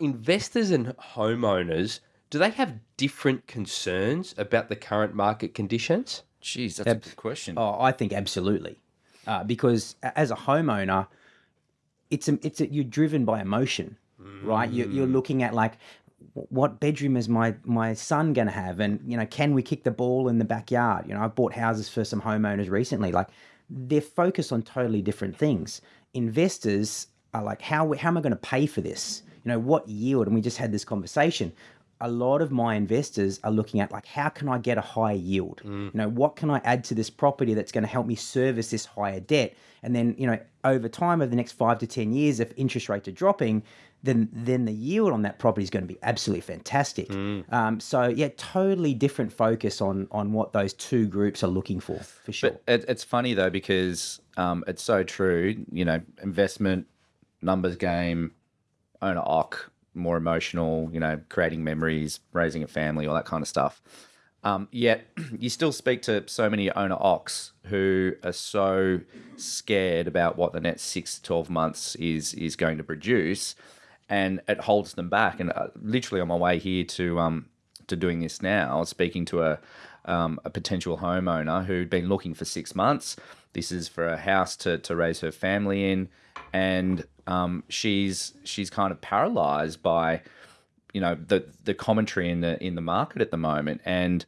Investors and homeowners, do they have different concerns about the current market conditions? Jeez, that's a good question. Oh, I think absolutely, uh, because as a homeowner, it's a, it's a, you're driven by emotion, right? You're, you're looking at like, what bedroom is my my son going to have, and you know, can we kick the ball in the backyard? You know, I've bought houses for some homeowners recently. Like, they're focused on totally different things. Investors are like, how how am I going to pay for this? You know, what yield? And we just had this conversation a lot of my investors are looking at like how can I get a higher yield? You know, what can I add to this property that's going to help me service this higher debt? And then, you know, over time over the next 5 to 10 years if interest rates are dropping, then then the yield on that property is going to be absolutely fantastic. Um, so yeah, totally different focus on on what those two groups are looking for for sure. But it, it's funny though because um, it's so true. You know, investment, numbers game, owner oc, more emotional. You know, creating memories, raising a family, all that kind of stuff. Um, yet you still speak to so many owner ox who are so scared about what the next six to twelve months is is going to produce, and it holds them back. And uh, literally on my way here to um, to doing this now, speaking to a um, a potential homeowner who'd been looking for six months. This is for a house to, to raise her family in, and um, she's she's kind of paralyzed by you know the the commentary in the in the market at the moment, and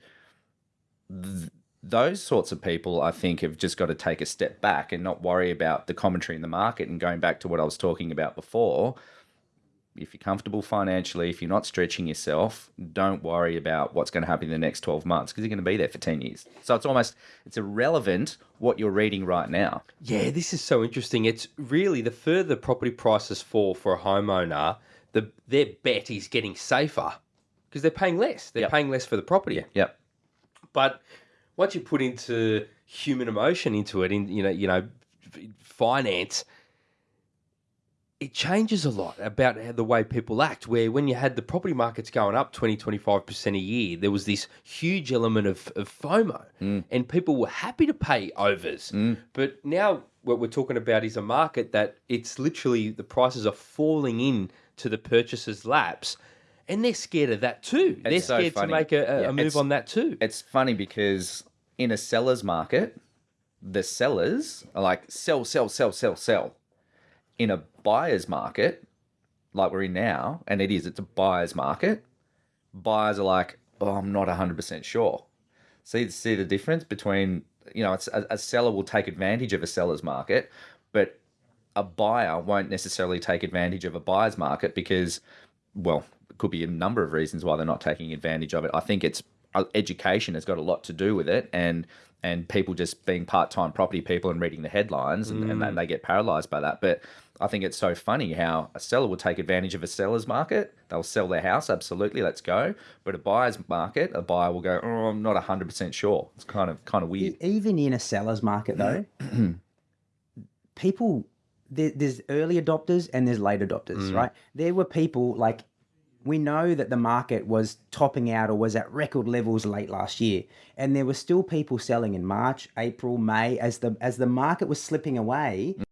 th- those sorts of people, I think, have just got to take a step back and not worry about the commentary in the market. And going back to what I was talking about before, if you're comfortable financially, if you're not stretching yourself, don't worry about what's going to happen in the next 12 months because you're going to be there for 10 years. So it's almost it's irrelevant what you're reading right now. Yeah, this is so interesting. It's really the further property prices fall for a homeowner, the their bet is getting safer because they're paying less. They're Yep. paying less for the property. Yep. But once you put into human emotion into it, in you know, you know, finance, it changes a lot about the way people act. Where when you had the property markets going up 20, 25% a year, there was this huge element of, of FOMO mm. and people were happy to pay overs. Mm. But now what we're talking about is a market that it's literally the prices are falling in to the purchaser's laps. And they're scared of that too. they're so scared to make a, a, Yeah, move on that too. It's funny because in a seller's market, the sellers are like sell, sell, sell, sell, sell. In a buyer's market, like we're in now, and it is, it's a buyer's market, buyers are like, oh, I'm not 100% sure. See, see the difference between, you know, it's, a, a seller will take advantage of a seller's market, but a buyer won't necessarily take advantage of a buyer's market because, well, it could be a number of reasons why they're not taking advantage of it. I think it's uh, education has got a lot to do with it, and and people just being part time property people and reading the headlines, and, and then they get paralyzed by that. But I think it's so funny how a seller will take advantage of a seller's market. They'll sell their house, absolutely, let's go. But a buyer's market, a buyer will go, oh, I'm not hundred percent sure. It's kind of kind of weird. Even in a seller's market though people there, there's early adopters and there's late adopters mm. right there were people like we know that the market was topping out or was at record levels late last year and there were still people selling in march april may as the as the market was slipping away mm.